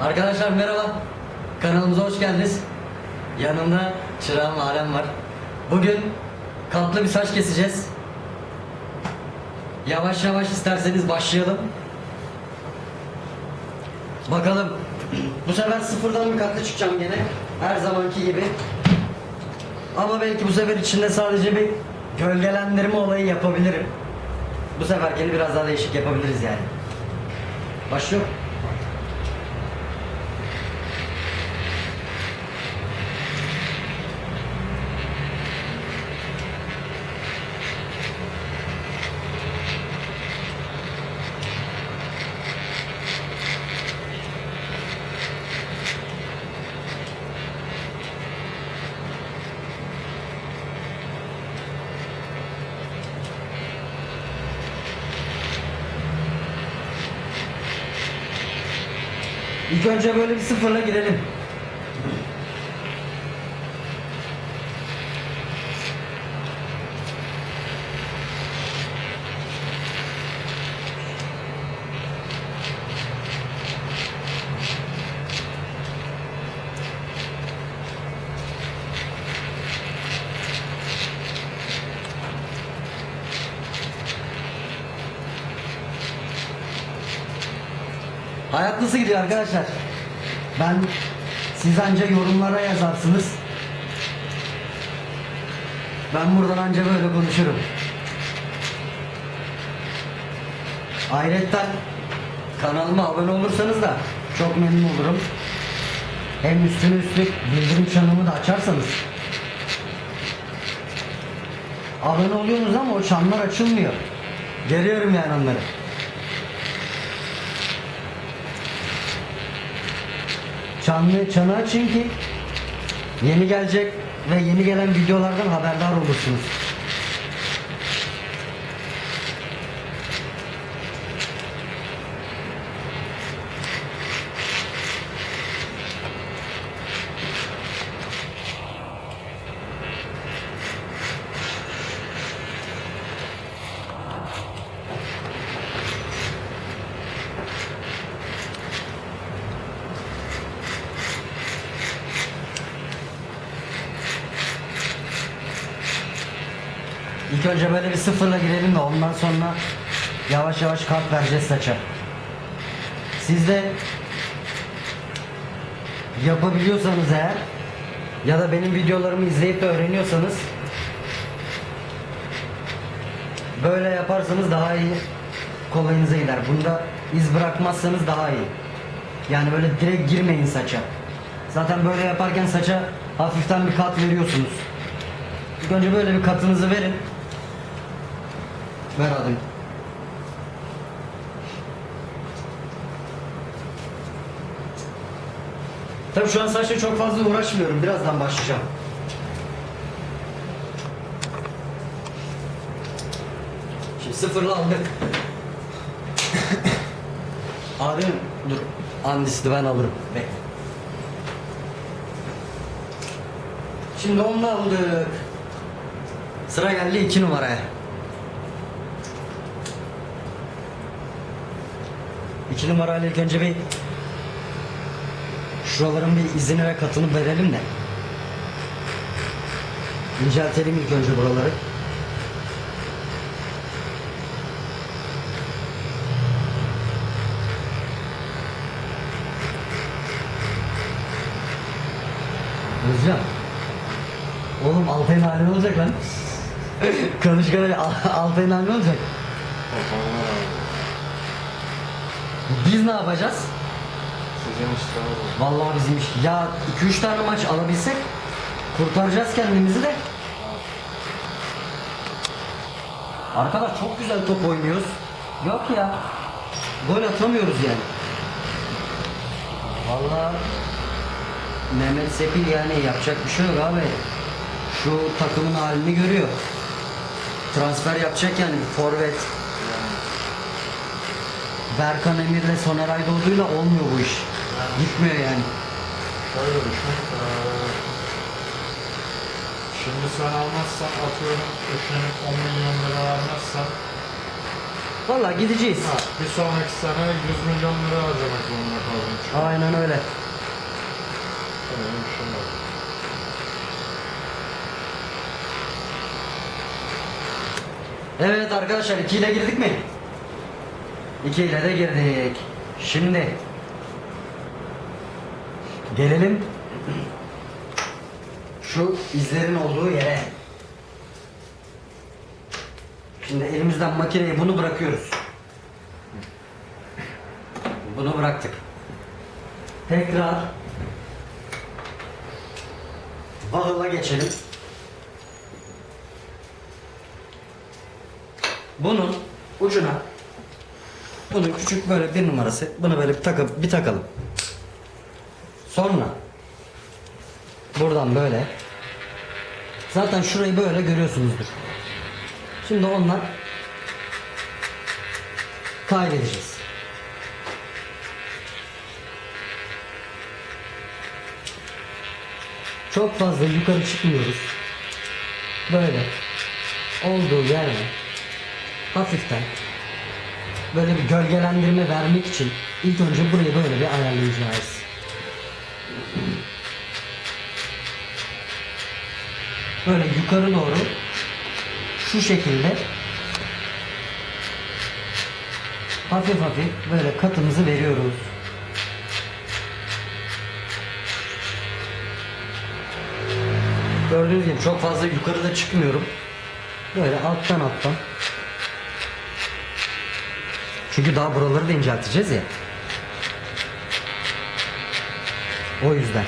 Arkadaşlar merhaba. Kanalımıza hoş geldiniz. Yanımda çırağım Alem var. Bugün katlı bir saç keseceğiz. Yavaş yavaş isterseniz başlayalım. Bakalım. Bu sefer sıfırdan bir katlı çıkacağım gene. Her zamanki gibi. Ama belki bu sefer içinde sadece bir gölgelendirme olayı yapabilirim. Bu seferkini biraz daha değişik yapabiliriz yani. Başlıyor. İlk önce böyle bir sıfırla girelim. Hayat nasıl gidiyor arkadaşlar? Ben siz anca yorumlara yazarsınız. Ben buradan anca böyle konuşurum. Ayrıca kanalıma abone olursanız da çok memnun olurum. Hem üstüne üstlük bildirim çanımı da açarsanız. Abone oluyorsunuz ama o çanlar açılmıyor. Görüyorum yani onları. Çanlı çanı açın ki yeni gelecek ve yeni gelen videolardan haberdar olursunuz. İlk önce böyle bir sıfırla girelim de ondan sonra yavaş yavaş kart vereceğiz saça. Siz de yapabiliyorsanız eğer ya da benim videolarımı izleyip de öğreniyorsanız böyle yaparsanız daha iyi kolayınıza gider. Bunda iz bırakmazsanız daha iyi. Yani böyle direkt girmeyin saça. Zaten böyle yaparken saça hafiften bir kat veriyorsunuz. İlk önce böyle bir katınızı verin. Ver alayım. Tabii şu an saçla çok fazla uğraşmıyorum. Birazdan başlayacağım. Şimdi sıfırla aldık. Abi dur. Andisli ben alırım. Bekle. Şimdi onu aldık. Sıra geldi iki numaraya. İki numarayla ilk önce bir şuraların bir izini ve katını verelim de. İnceltelim ilk önce buraları. Özcan. Oğlum Altay'ın hali ne olacak lan? Konuşkan Altay'ın hali ne olacak? Biz ne yapacağız? Sizin işte abi. Vallahi bizim iş. Ya 2-3 tane maç alabilsek kurtaracağız kendimizi de. Arkadaş çok güzel top oynuyoruz. Yok ya. Gol atamıyoruz yani. Vallahi Mehmet Sepil yani yapacak bir şey yok abi. Şu takımın halini görüyor. Transfer yapacak yani forvet. Berkan Emir'le Soner Aydoğdu'yla olmuyor bu iş. Gitmiyor yani. Şöyle düşün. eee, Şimdi sen almazsan atıyorum üşenip 10 milyon lira vermezsen Valla gideceğiz. Ha, bir sonraki sene 100 milyon lira harcamak zorunda kaldım. An Aynen öyle. öyle bir şey var. Evet arkadaşlar 2 ile girdik mi? 2 ile de girdik. Şimdi gelelim şu izlerin olduğu yere. Şimdi elimizden makineye bunu bırakıyoruz. Bunu bıraktık. Tekrar Bağıla geçelim. Bunun ucuna bunun küçük böyle bir numarası bunu böyle bir takıp bir takalım. Sonra buradan böyle zaten şurayı böyle görüyorsunuzdur. Şimdi ondan kaydedeceğiz. Çok fazla yukarı çıkmıyoruz. Böyle olduğu yerde hafiften böyle bir gölgelendirme vermek için ilk önce burayı böyle bir ayarlayacağız. Böyle yukarı doğru şu şekilde hafif hafif böyle katımızı veriyoruz. Gördüğünüz gibi çok fazla yukarıda çıkmıyorum. Böyle alttan alttan. Çünkü daha buraları da incelteceğiz ya. O yüzden.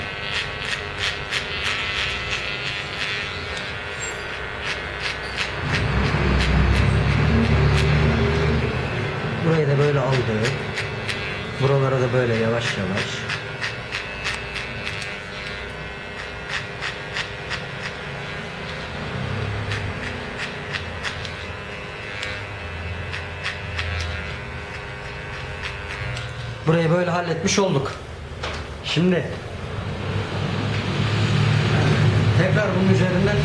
Burayı da böyle aldık. Buralara da böyle yavaş yavaş. Burayı böyle halletmiş olduk. Şimdi tekrar bunun üzerinden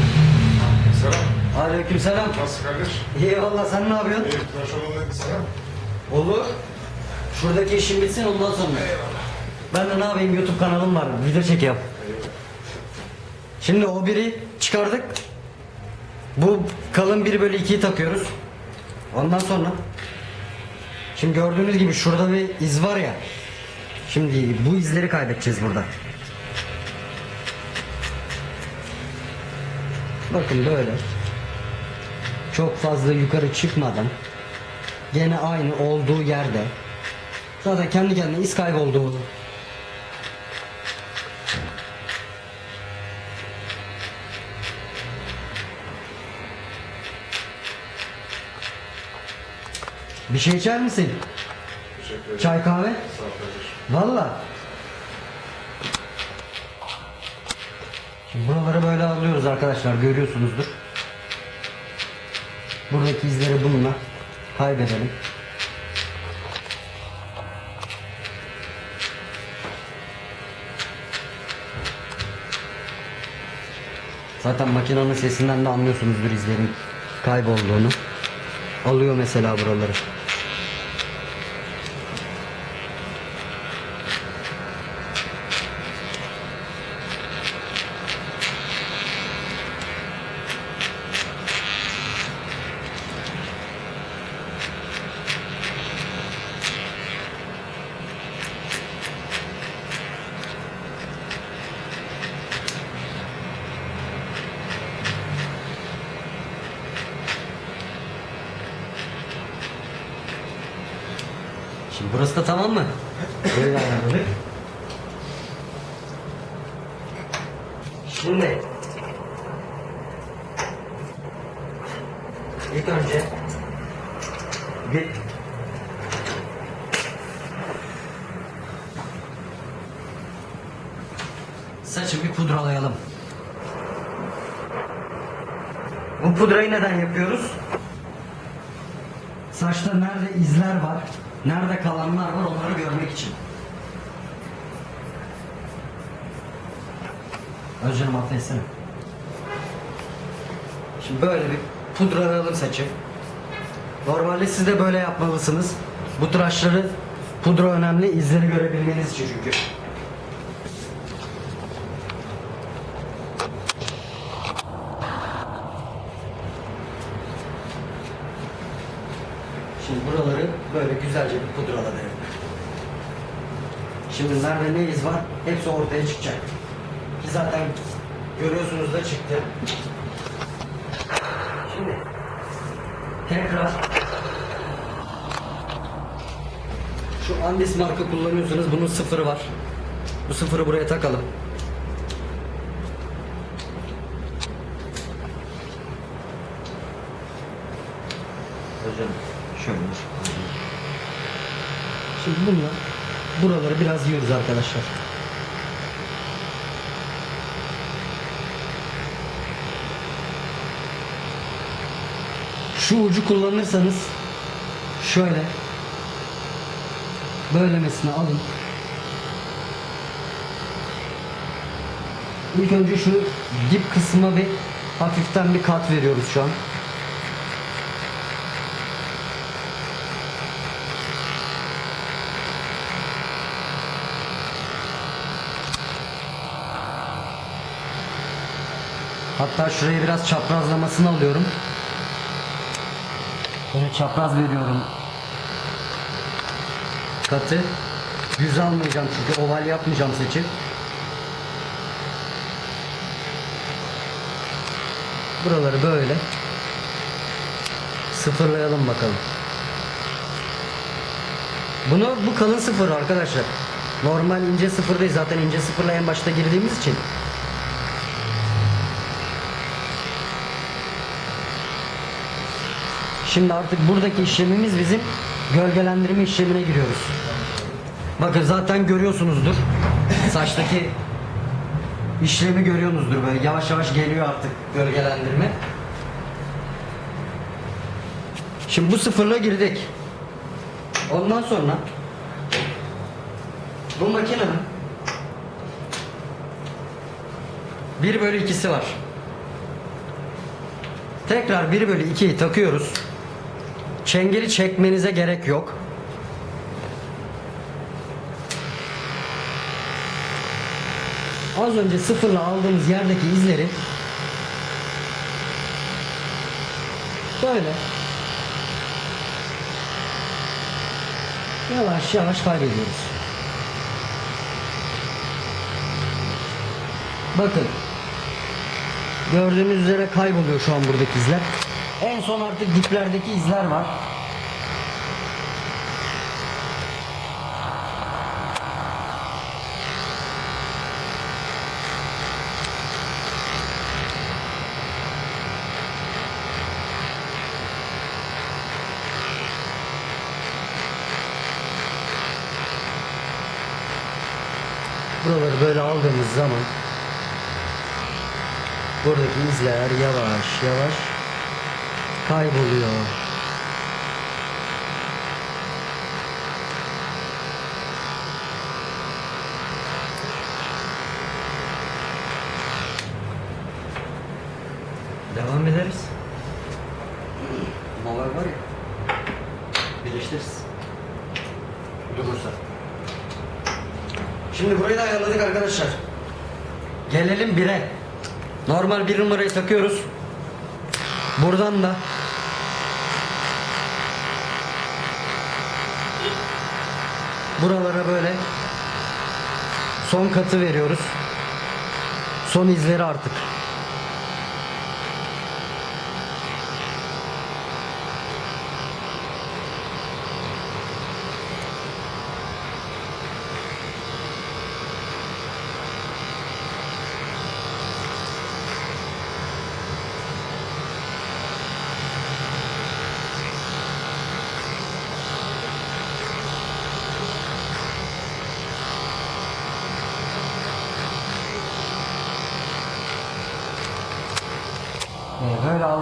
Selam. Aleykümselam. Nasıl kardeş? İyi valla sen ne yapıyorsun? İyi, tıraş olun selam. Olur. Şuradaki işim bitsin ondan sonra. Ben de ne yapayım YouTube kanalım var. Video çekiyorum. Şimdi o biri çıkardık. Bu kalın 1 bölü 2'yi takıyoruz. Ondan sonra Şimdi gördüğünüz gibi şurada bir iz var ya. Şimdi bu izleri kaybedeceğiz burada. Bakın böyle. Çok fazla yukarı çıkmadan gene aynı olduğu yerde zaten kendi kendine iz kayboldu. Bir şey içer misin? Teşekkür ederim. Çay kahve? Sağ ol kardeş. Valla. Şimdi buraları böyle alıyoruz arkadaşlar görüyorsunuzdur. Buradaki izleri bununla kaybedelim. Zaten makinenin sesinden de anlıyorsunuzdur izlerin kaybolduğunu. Alıyor mesela buraları. Burası da tamam mı? Böyle ayarladık. Şimdi ilk önce bir saçı bir pudralayalım. Bu pudrayı neden yapıyoruz? Saçta nerede izler var, nerede kalanlar var onları görmek için. Affetsene. Şimdi böyle bir pudralayalım saçı. Normalde siz de böyle yapmalısınız. Bu tıraşları pudra önemli izleri görebilmeniz için çünkü. Şimdi buraları böyle güzelce bir pudraladım. Şimdi nerede ne iz var hepsi ortaya çıkacak. Ki zaten görüyorsunuz da çıktı. Şimdi tekrar şu Andis marka kullanıyorsunuz. Bunun sıfırı var. Bu sıfırı buraya takalım. Hocam şöyle. Şimdi bununla buraları biraz yiyoruz arkadaşlar. Şu ucu kullanırsanız şöyle böylemesine alın. İlk önce şu dip kısmına bir hafiften bir kat veriyoruz şu an. Hatta şurayı biraz çaprazlamasını alıyorum. Böyle çapraz veriyorum. Katı. Düz almayacağım çünkü oval yapmayacağım seçip. Buraları böyle. Sıfırlayalım bakalım. Bunu bu kalın sıfır arkadaşlar. Normal ince sıfır değil zaten ince sıfırla en başta girdiğimiz için. Şimdi artık buradaki işlemimiz bizim gölgelendirme işlemine giriyoruz. Bakın zaten görüyorsunuzdur. Saçtaki işlemi görüyorsunuzdur böyle yavaş yavaş geliyor artık gölgelendirme. Şimdi bu sıfırla girdik. Ondan sonra bu makinenin 1 bölü 2'si var. Tekrar 1 bölü 2'yi takıyoruz. Çengeli çekmenize gerek yok. Az önce sıfırla aldığımız yerdeki izleri böyle yavaş yavaş kaybediyoruz. Bakın gördüğünüz üzere kayboluyor şu an buradaki izler. En son artık diplerdeki izler var. Buraları böyle aldığımız zaman buradaki izler yavaş yavaş kayboluyor. Devam ederiz. Molar var ya. Birleştiririz. Durursa. Şimdi burayı da ayarladık arkadaşlar. Gelelim 1'e. Normal bir numarayı takıyoruz. Buradan da buralara böyle son katı veriyoruz. Son izleri artık.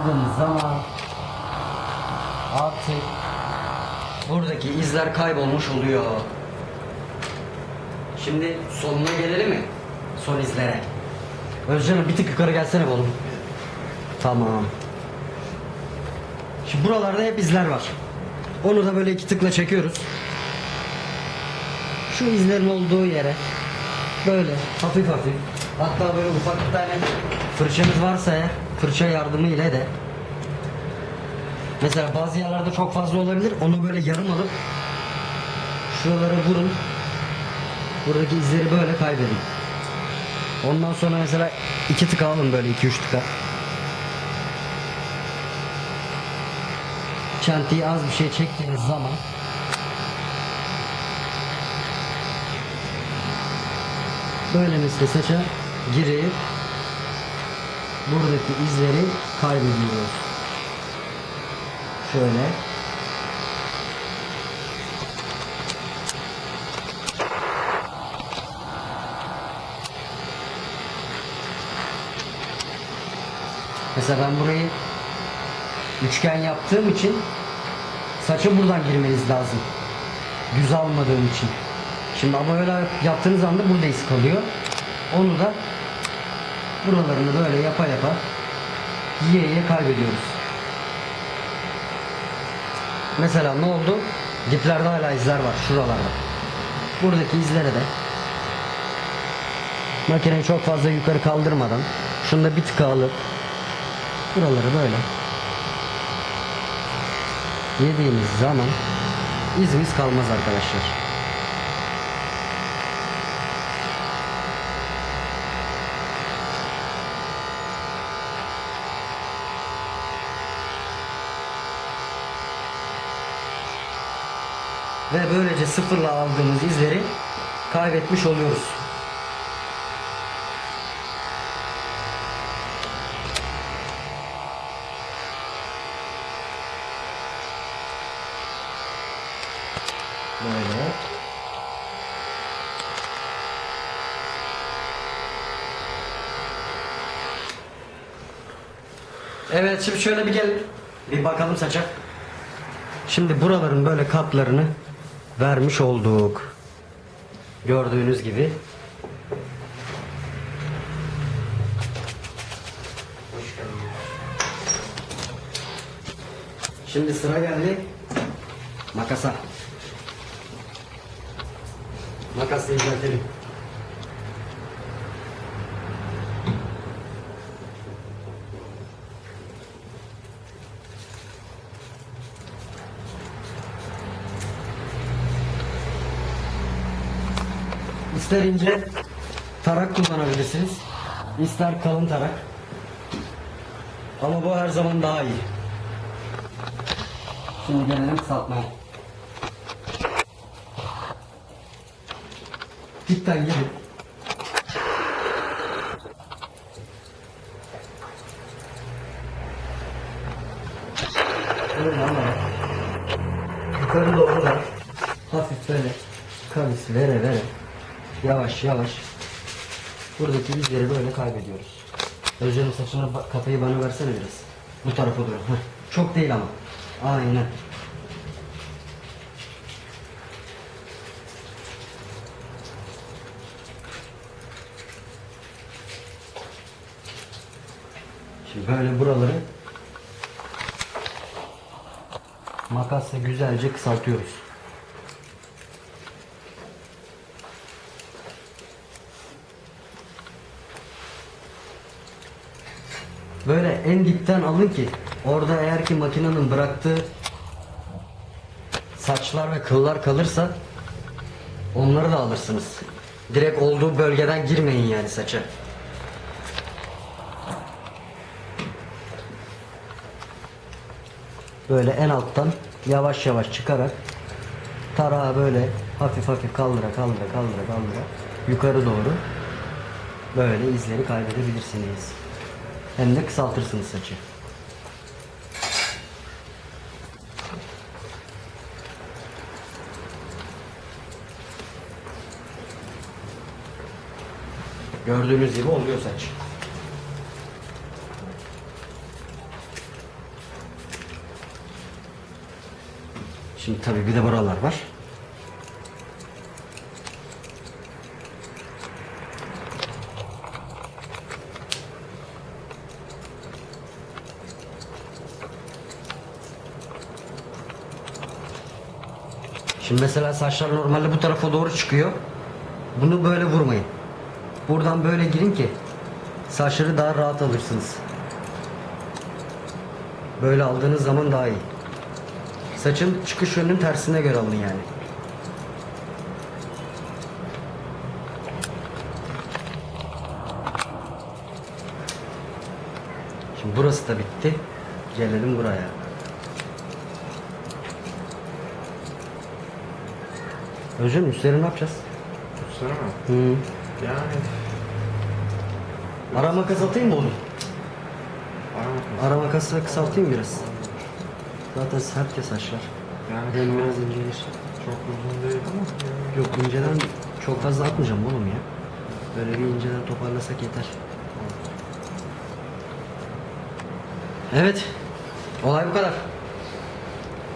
Böyle aldığımız zaman artık buradaki izler kaybolmuş oluyor. Şimdi sonuna gelelim mi? Son izlere. Özcan'ım bir tık yukarı gelsene oğlum. Tamam. Şimdi buralarda hep izler var. Onu da böyle iki tıkla çekiyoruz. Şu izlerin olduğu yere böyle hafif hafif hatta böyle ufak bir tane fırçamız varsa eğer fırça yardımı ile de. Mesela bazı yerlerde çok fazla olabilir. Onu böyle yarım alıp şuralara vurun. Buradaki izleri böyle kaybedin. Ondan sonra mesela iki tıka alın böyle iki üç tıka. Çentiyi az bir şey çektiğiniz zaman böyle mesela saça girip buradaki izleri kaybediyoruz. Şöyle. Mesela ben burayı üçgen yaptığım için saça buradan girmeniz lazım. Düz almadığım için. Şimdi ama öyle yaptığınız anda burada iz kalıyor. Onu da buralarını böyle yapa yapa yiye yiye kaybediyoruz. Mesela ne oldu? Diplerde hala izler var şuralarda. Buradaki izlere de makineyi çok fazla yukarı kaldırmadan şunu da bir tıka alıp buraları böyle yediğimiz zaman izimiz kalmaz arkadaşlar. Ve böylece sıfırla aldığımız izleri kaybetmiş oluyoruz. Böyle. Evet şimdi şöyle bir gel. Bir bakalım saça. Şimdi buraların böyle katlarını vermiş olduk. Gördüğünüz gibi. Şimdi sıra geldi makasa. Makasla inceltelim. İster ince tarak kullanabilirsiniz. ister kalın tarak. Ama bu her zaman daha iyi. Şimdi gelelim kısaltmaya. Dipten gelin. Öyle ama yukarı doğru da hafif böyle kavis vere vere yavaş yavaş buradaki izleri böyle kaybediyoruz. Özcan'ın saçına ba- kafayı bana versene biraz. Bu tarafa doğru. Heh. Çok değil ama. Aynen. Şimdi böyle buraları makasla güzelce kısaltıyoruz. Böyle en dipten alın ki orada eğer ki makinenin bıraktığı saçlar ve kıllar kalırsa onları da alırsınız. Direkt olduğu bölgeden girmeyin yani saça. Böyle en alttan yavaş yavaş çıkarak tarağı böyle hafif hafif kaldıra kaldıra kaldıra kaldıra yukarı doğru böyle izleri kaybedebilirsiniz. Hem de kısaltırsınız saçı. Gördüğünüz gibi oluyor saç. Şimdi tabii bir de buralar var. Şimdi mesela saçlar normalde bu tarafa doğru çıkıyor. Bunu böyle vurmayın. Buradan böyle girin ki saçları daha rahat alırsınız. Böyle aldığınız zaman daha iyi. Saçın çıkış yönünün tersine göre alın yani. Şimdi burası da bitti. Gelelim buraya. Özüm üstleri ne yapacağız? Üstüne mi? Hı. Yani Ara makas atayım mı aramak Ara makasla kısaltayım biraz. Zaten sert ya saçlar. Yani şu biraz incelir. çok uzun değil ama yani Yok inceden çok fazla atmayacağım oğlum ya. Böyle bir inceden toparlasak yeter. Evet. Olay bu kadar.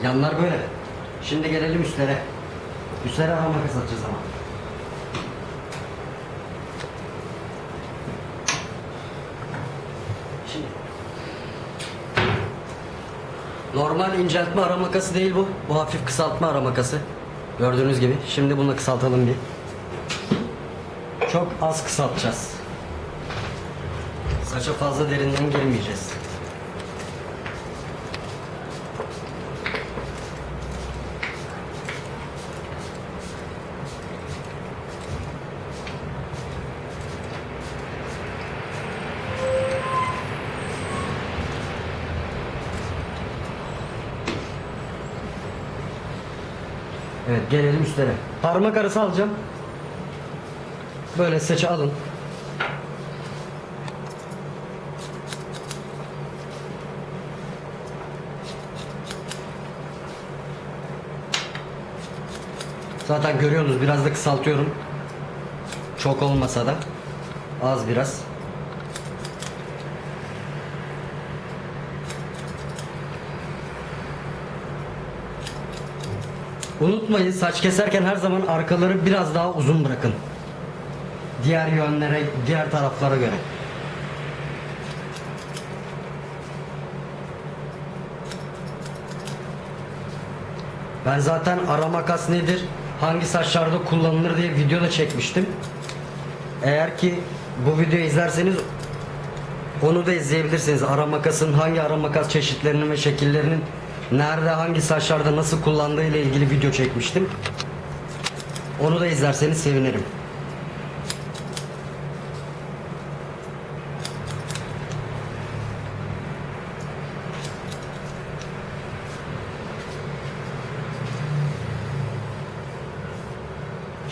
Yanlar böyle. Şimdi gelelim üstlere. Üstlere ara makas atacağız ama. Şimdi. Normal inceltme ara makası değil bu. Bu hafif kısaltma ara makası. Gördüğünüz gibi. Şimdi bunu kısaltalım bir. Çok az kısaltacağız. Saça fazla derinden girmeyeceğiz. Evet gelelim üstlere. Parmak arası alacağım. Böyle saçı alın. Zaten görüyorsunuz biraz da kısaltıyorum. Çok olmasa da az biraz. Unutmayın saç keserken her zaman arkaları biraz daha uzun bırakın. Diğer yönlere, diğer taraflara göre. Ben zaten ara makas nedir, hangi saçlarda kullanılır diye video da çekmiştim. Eğer ki bu videoyu izlerseniz onu da izleyebilirsiniz. Ara makasın hangi ara makas çeşitlerinin ve şekillerinin nerede hangi saçlarda nasıl kullandığı ile ilgili video çekmiştim. Onu da izlerseniz sevinirim.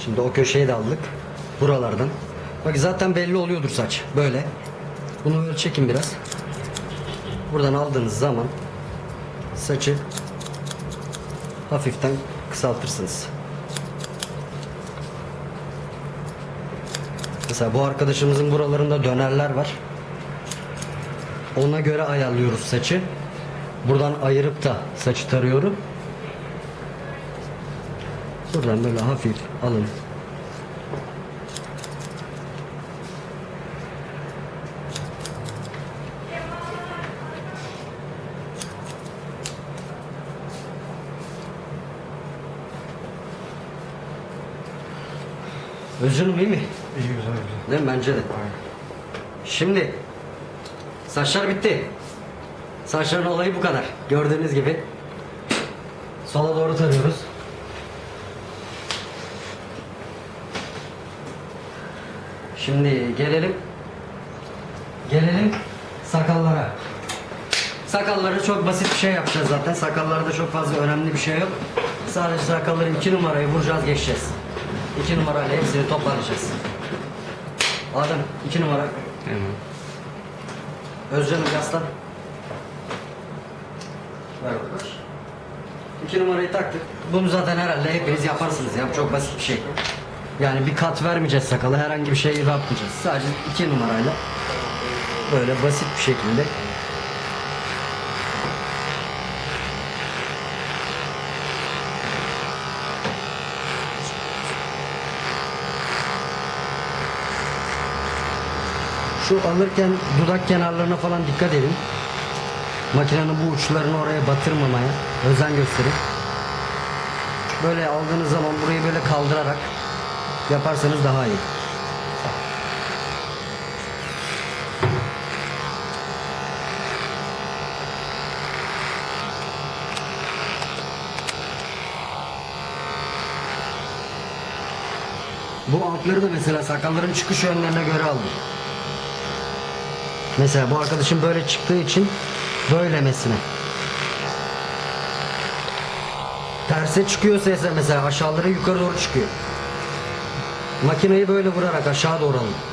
Şimdi o köşeyi de aldık. Buralardan. Bak zaten belli oluyordur saç. Böyle. Bunu böyle çekin biraz. Buradan aldığınız zaman saçı hafiften kısaltırsınız. Mesela bu arkadaşımızın buralarında dönerler var. Ona göre ayarlıyoruz saçı. Buradan ayırıp da saçı tarıyorum. Buradan böyle hafif alın. Özcanım iyi mi? iyi güzel güzel. Değil mi? Bence de. Aynen. Şimdi saçlar bitti. Saçların olayı bu kadar. Gördüğünüz gibi sola doğru tarıyoruz. Şimdi gelelim gelelim sakallara. Sakalları çok basit bir şey yapacağız zaten. Sakallarda çok fazla önemli bir şey yok. Sadece sakalları iki numarayı vuracağız geçeceğiz. İki numarayla hepsini toparlayacağız. Adem iki numara. Tamam. Özcan'ım yaslan. Ver arkadaş. İki numarayı taktık. Bunu zaten herhalde hepiniz yaparsınız ya. Çok basit bir şey. Yani bir kat vermeyeceğiz sakala. Herhangi bir şey yapmayacağız. Sadece iki numarayla böyle basit bir şekilde Şu alırken dudak kenarlarına falan dikkat edin. Makinenin bu uçlarını oraya batırmamaya özen gösterin. böyle aldığınız zaman burayı böyle kaldırarak yaparsanız daha iyi. Bu altları da mesela sakalların çıkış yönlerine göre aldım. Mesela bu arkadaşım böyle çıktığı için böylemesine. Terse çıkıyorsa mesela aşağıları yukarı doğru çıkıyor. Makineyi böyle vurarak aşağı doğru alın.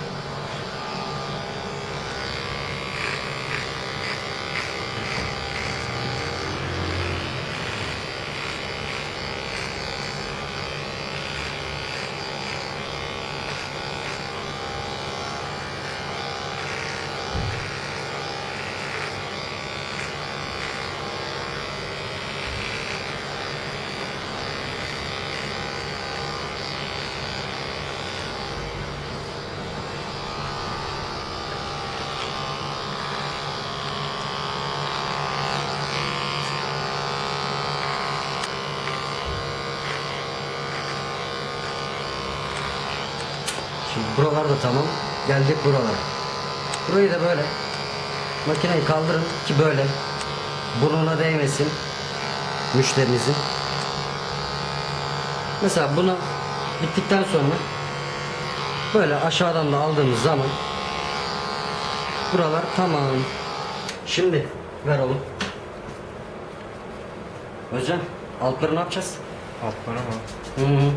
Şimdi buralar da tamam. Geldik buralara. Burayı da böyle makineyi kaldırın ki böyle burnuna değmesin müşterinizin. Mesela bunu bittikten sonra böyle aşağıdan da aldığımız zaman buralar tamam. Şimdi ver oğlum. Hocam altları ne yapacağız? Altlara mı? Hı hı.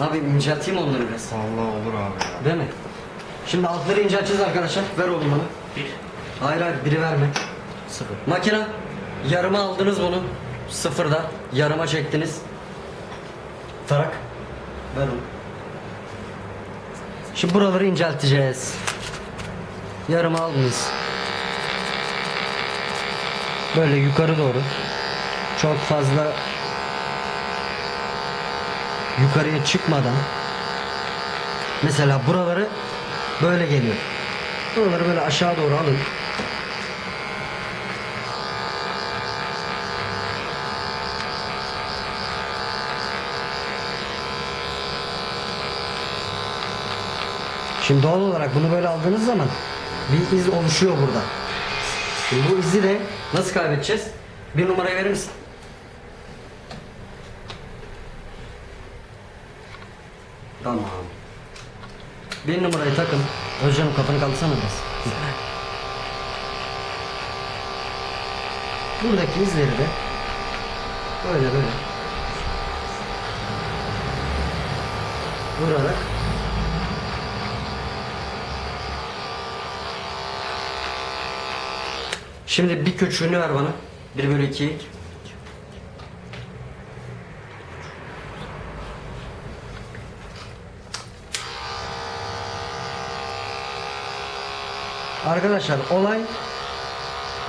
Ne yapayım incelteyim onları biraz. Vallahi olur abi ya. Değil mi? Şimdi altları incelteceğiz arkadaşlar. Ver oğlum bana. Bir. Hayır hayır biri verme. Sıfır. Makine yarıma aldınız bunu. Sıfırda yarıma çektiniz. Tarak. Ver onu. Şimdi buraları incelteceğiz. Yarıma aldınız. Böyle yukarı doğru. Çok fazla yukarıya çıkmadan mesela buraları böyle geliyor. Buraları böyle aşağı doğru alın. Şimdi doğal olarak bunu böyle aldığınız zaman bir iz oluşuyor burada. Şimdi bu izi de nasıl kaybedeceğiz? Bir numarayı verir misin? Tamam. Bir numarayı takın. Özcan'ın kafanı kaldırsana biraz. Buradaki izleri de böyle böyle vurarak Şimdi bir küçüğünü ver bana. 1 bölü 2. Arkadaşlar olay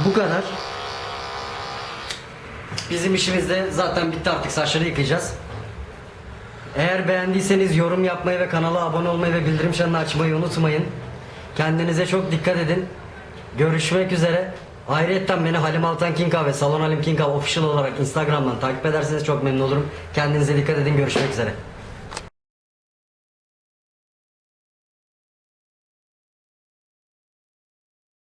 bu kadar. Bizim işimizde zaten bitti artık saçları yıkayacağız. Eğer beğendiyseniz yorum yapmayı ve kanala abone olmayı ve bildirim çanını açmayı unutmayın. Kendinize çok dikkat edin. Görüşmek üzere. Ayrıca beni Halim Altan Kinka ve Salon Halim Kinka official olarak Instagram'dan takip ederseniz çok memnun olurum. Kendinize dikkat edin. Görüşmek üzere.